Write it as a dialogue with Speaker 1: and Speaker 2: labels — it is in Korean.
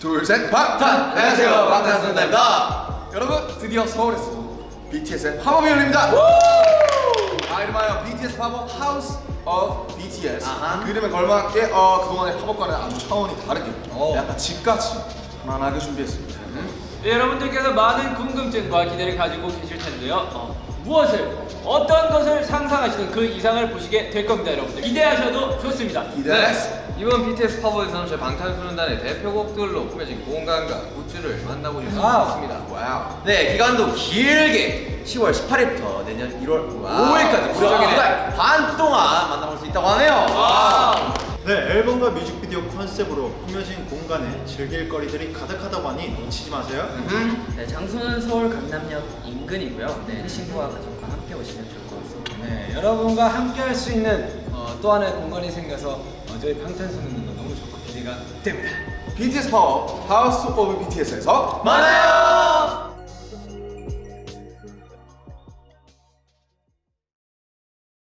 Speaker 1: 둘셋 방탄! 안녕하세요 방탄소년단입니다 여러분 드디어 서울에서 BTS의 팝업이 열립니다 아 이름하여 BTS 팝업 House of BTS
Speaker 2: 아하.
Speaker 1: 그 이름에 걸맞게 어, 그동안의 팝업과는 아주 차원이 다르게
Speaker 2: 어.
Speaker 1: 약간 집같이 편안하게 준비했습니다
Speaker 3: 네, 여러분들께서 많은 궁금증과 기대를 가지고 계실 텐데요. 어, 무엇을 어떤 것을 상상하시든 그 이상을 보시게 될 겁니다, 여러분들. 기대하셔도 좋습니다.
Speaker 1: 기대했어
Speaker 2: 이번 BTS 팝업에서는 저희 방탄소년단의 대표곡들로 꾸며진 공간과 굿즈를 만나보실 수
Speaker 1: wow.
Speaker 2: 있습니다.
Speaker 1: Wow
Speaker 2: 네, 기간도 길게 10월 18일부터 내년 1월
Speaker 1: wow.
Speaker 2: 5일까지 무려
Speaker 3: wow.
Speaker 2: 두달반 동안 만나볼 수 있다고 하네요.
Speaker 3: 와.
Speaker 4: 네, 앨범과 뮤직비디오 컨셉으로 꾸며진 공간에 즐길 거리들이 가득하다고 하니 놓치지 마세요.
Speaker 5: 네, 장소는 서울 강남역 인근이고요. 네, 친구와 가족과 함께 오시면 좋을 것 같습니다.
Speaker 6: 네, 여러분과 함께 할 수 있는 어, 또 하나의 공간이 생겨서 어, 저희 방탄소년단도 너무 좋고 기대가 됩니다.
Speaker 1: BTS 팝업 하우스 오브 BTS에서
Speaker 2: 만나요.